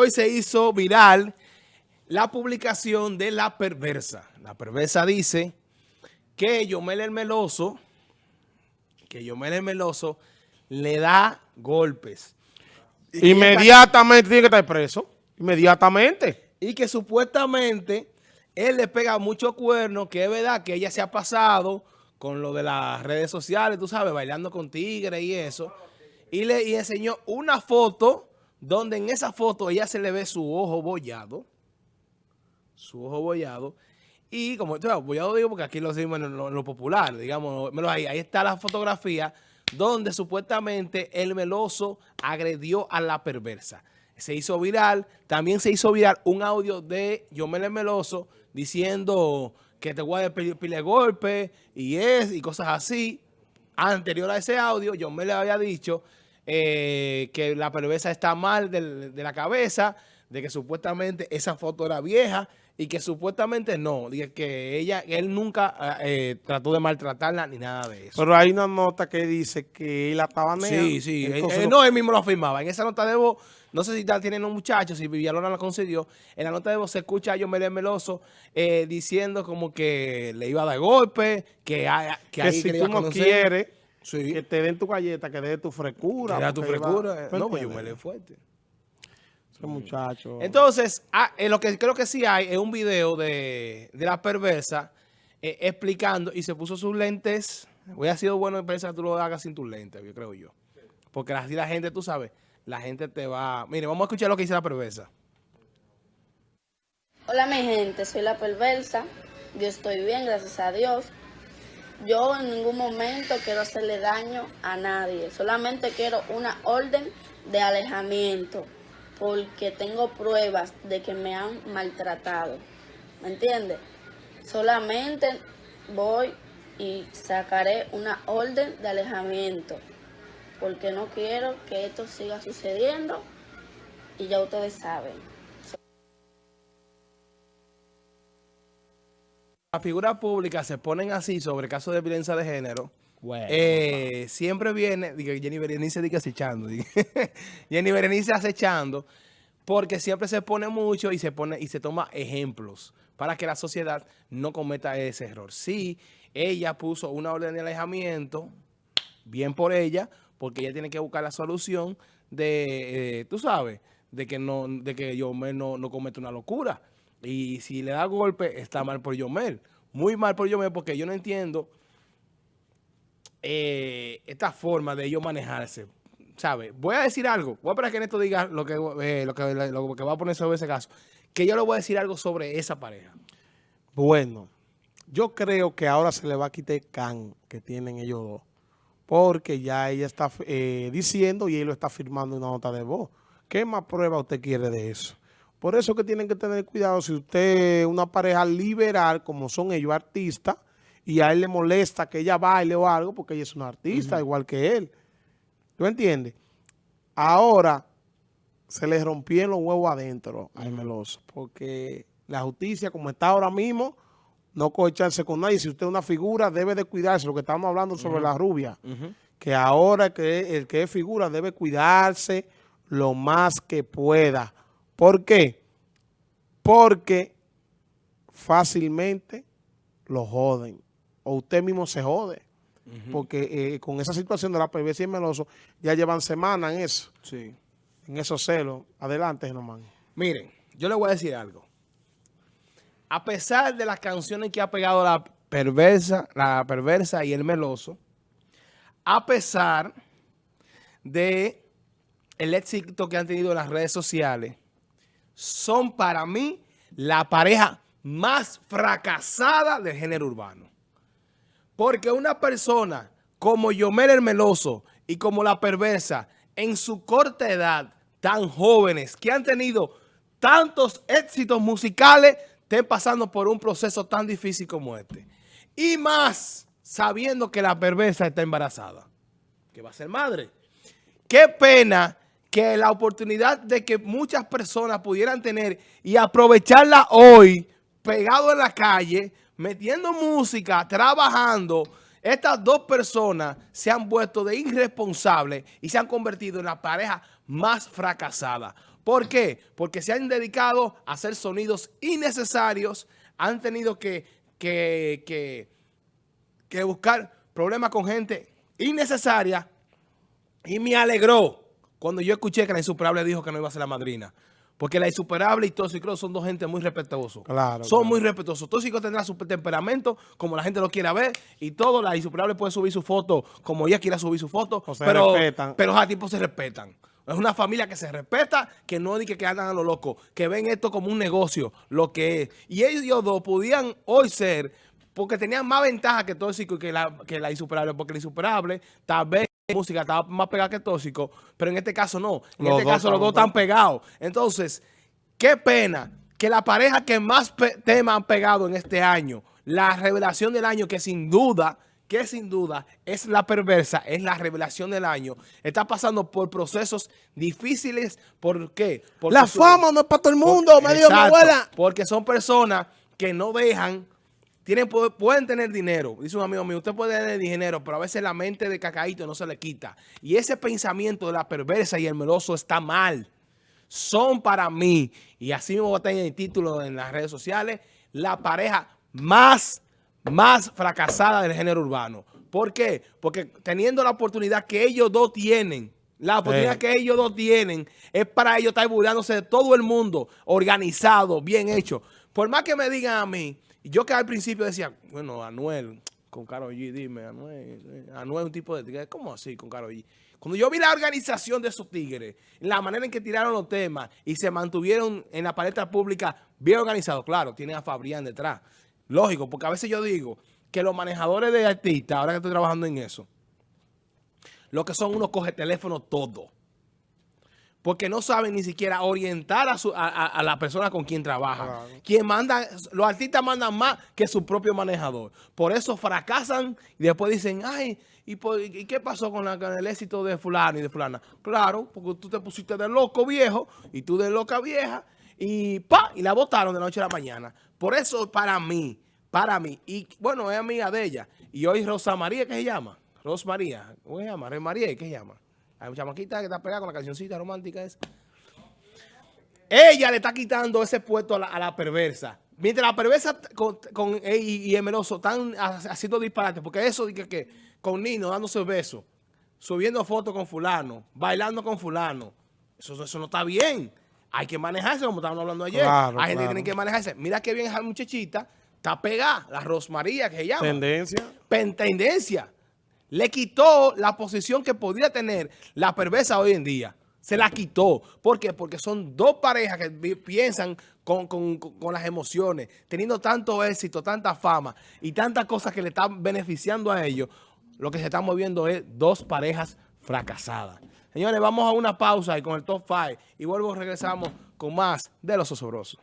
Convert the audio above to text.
hoy se hizo viral la publicación de La Perversa. La Perversa dice que Yomel el Meloso, que Yomel el Meloso le da golpes. Inmediatamente tiene que estar preso. Inmediatamente. Y que supuestamente él le pega mucho cuerno, que es verdad que ella se ha pasado con lo de las redes sociales, tú sabes, bailando con tigres y eso. Y le y enseñó una foto donde en esa foto ella se le ve su ojo bollado, su ojo bollado, y como esto bollado digo porque aquí lo decimos en lo, popular, digamos, ahí, ahí está la fotografía donde supuestamente el meloso agredió a la perversa. Se hizo viral, también se hizo viral un audio de Yomel Meloso diciendo que te voy a pedir golpe y es y cosas así. Anterior a ese audio, Yomel le había dicho eh, que la perversa está mal de, la cabeza, de que supuestamente esa foto era vieja y que supuestamente no, que ella, él nunca eh, trató de maltratarla ni nada de eso. Pero hay una nota que dice que él la estaba negando. Sí, sí, no, él mismo lo afirmaba. En esa nota de voz, no sé si la tienen los muchachos, si Villalona la concedió, en la nota de voz se escucha a Yomel Meloso eh, diciendo como que le iba a dar golpe, que, que, ahí si tú no quieres que te den tu galleta, que dé tu frecura. Que tu frecura. no, pues yo me le fuerte. Ese muchacho. Entonces, ah, eh, lo que creo que sí hay es un video de, la perversa eh, explicando y se puso sus lentes. Hubiera sido bueno pensar que tú lo hagas sin tus lentes, yo creo yo. Porque así la gente, tú sabes, la gente te va... Mire, vamos a escuchar lo que dice la perversa. Hola mi gente, soy la perversa. Yo estoy bien, gracias a Dios. Yo en ningún momento quiero hacerle daño a nadie, solamente quiero una orden de alejamiento, porque tengo pruebas de que me han maltratado, ¿me entiendes? Solamente voy y sacaré una orden de alejamiento, porque no quiero que esto siga sucediendo y ya ustedes saben. Las figuras públicas se ponen así sobre casos de violencia de género, eh, siempre viene, digo, Jenny Berenice dice acechando, Jenny Berenice acechando, porque siempre se pone mucho y se pone y se toma ejemplos para que la sociedad no cometa ese error. Sí, ella puso una orden de alejamiento, bien por ella, porque ella tiene que buscar la solución de, eh, tú sabes, de que no, de que yo no, no cometa una locura. Y si le da golpe, está mal por Yomel. Muy mal por Yomel porque yo no entiendo eh, esta forma de ellos manejarse. ¿Sabe? Voy a decir algo. Voy a esperar que Neto diga lo que, eh, lo, que, va a poner sobre ese caso. Que yo le voy a decir algo sobre esa pareja. Bueno, yo creo que ahora se le va a quitar el can que tienen ellos dos. Porque ya ella está eh, diciendo y él lo está firmando en una nota de voz. ¿Qué más prueba usted quiere de eso? Por eso que tienen que tener cuidado si usted es una pareja liberal, como son ellos artistas, y a él le molesta que ella baile o algo, porque ella es una artista, igual que él. ¿Tú entiendes? Ahora se le rompieron los huevos adentro a Meloso, porque la justicia, como está ahora mismo, no cocharse con nadie. Si usted es una figura, debe de cuidarse. Lo que estamos hablando sobre la rubia, que ahora que el que es figura debe cuidarse lo más que pueda ¿Por qué? Porque fácilmente lo joden. O usted mismo se jode. Porque eh, con esa situación de la PVC y Meloso, ya llevan semanas en eso. Sí. En esos celos. Adelante, nomás. Miren, yo le voy a decir algo. A pesar de las canciones que ha pegado la perversa, la perversa y el meloso, a pesar de el éxito que han tenido en las redes sociales, son para mí la pareja más fracasada del género urbano. Porque una persona como Yomel el Meloso y como La Perversa, en su corta edad, tan jóvenes, que han tenido tantos éxitos musicales, estén pasando por un proceso tan difícil como este. Y más sabiendo que La Perversa está embarazada, que va a ser madre. Qué pena que la oportunidad de que muchas personas pudieran tener y aprovecharla hoy, pegado en la calle, metiendo música, trabajando, estas dos personas se han vuelto de irresponsables y se han convertido en la pareja más fracasada. ¿Por qué? Porque se han dedicado a hacer sonidos innecesarios, han tenido que, que, que, que buscar problemas con gente innecesaria y me alegró cuando yo escuché que la insuperable dijo que no iba a ser la madrina. Porque la insuperable y Tóxico son dos gente muy respetuosos. Claro, son claro. muy respetuosos. Tóxico tendrá su temperamento, como la gente lo quiera ver, y todo. La insuperable puede subir su foto como ella quiera subir su foto. O se pero, respetan. pero a tipos se respetan. Es una familia que se respeta, que no dice que andan a lo loco, que ven esto como un negocio, lo que es. Y ellos dos podían hoy ser, porque tenían más ventaja que Tóxico y que la, que la insuperable, porque la insuperable tal vez música estaba más pegada que tóxico, pero en este caso no. En Los este dos caso los dos están pegados. Entonces, qué pena que la pareja que más temas han pegado en este año, la revelación del año, que sin duda, que sin duda es la perversa, es la revelación del año, está pasando por procesos difíciles. ¿Por qué? Porque La fama no es para todo el mundo, me dijo mi abuela. Porque son personas que no dejan, tienen, pu- pueden tener dinero. Dice un amigo mío, usted puede tener dinero, pero a veces la mente de cacaíto no se le quita. Y ese pensamiento de la perversa y el meloso está mal. Son para mí, y así mismo a tener el título en las redes sociales, la pareja más, más fracasada del género urbano. ¿Por qué? Porque teniendo la oportunidad que ellos dos tienen, la oportunidad Sí. que ellos dos tienen es para ellos estar burlándose de todo el mundo, organizado, bien hecho. Por más que me digan a mí, yo que al principio decía, bueno, Anuel, con Karol G, dime, Anuel, eh, Anuel es un tipo de tigre, ¿cómo así con Karol G? Cuando yo vi la organización de esos tigres, la manera en que tiraron los temas y se mantuvieron en la palestra pública bien organizados, claro, tienen a Fabrián detrás. Lógico, porque a veces yo digo que los manejadores de artistas, ahora que estoy trabajando en eso, lo que son unos coge teléfono todo. Porque no saben ni siquiera orientar a, su- a- a- a la persona con quien trabaja. Claro. Quien manda, los artistas mandan más que su propio manejador. Por eso fracasan y después dicen, ay, ¿y, por- y qué pasó con, la- con el éxito de fulano y de fulana? Claro, porque tú te pusiste de loco viejo y tú de loca vieja y pa, y la votaron de noche a la mañana. Por eso para mí, para mí, y bueno, es amiga de ella. Y hoy Rosa María, ¿qué se llama? Rosa María, ¿cómo se llama? María, ¿qué se llama? Hay una chamaquita que está pegada con la cancioncita romántica esa. Ella le está quitando ese puesto a la, a la perversa. Mientras la perversa t- con, con- eh, y, el meloso están ha- haciendo disparates, porque eso de que, que con Nino dándose besos, subiendo fotos con fulano, bailando con fulano, eso, eso no está bien. Hay que manejarse, como estábamos hablando ayer. Claro, Hay gente que tiene que manejarse. Mira qué bien esa muchachita, está pegada, la Rosmaría que se llama Tendencia. pen- tendencia. Le quitó la posición que podría tener la perversa hoy en día. Se la quitó. ¿Por qué? Porque son dos parejas que piensan con, con- con- con las emociones, teniendo tanto éxito, tanta fama y tantas cosas que le están beneficiando a ellos. Lo que se está moviendo es dos parejas fracasadas. Señores, vamos a una pausa y con el top 5 y vuelvo regresamos con más de los osobrosos.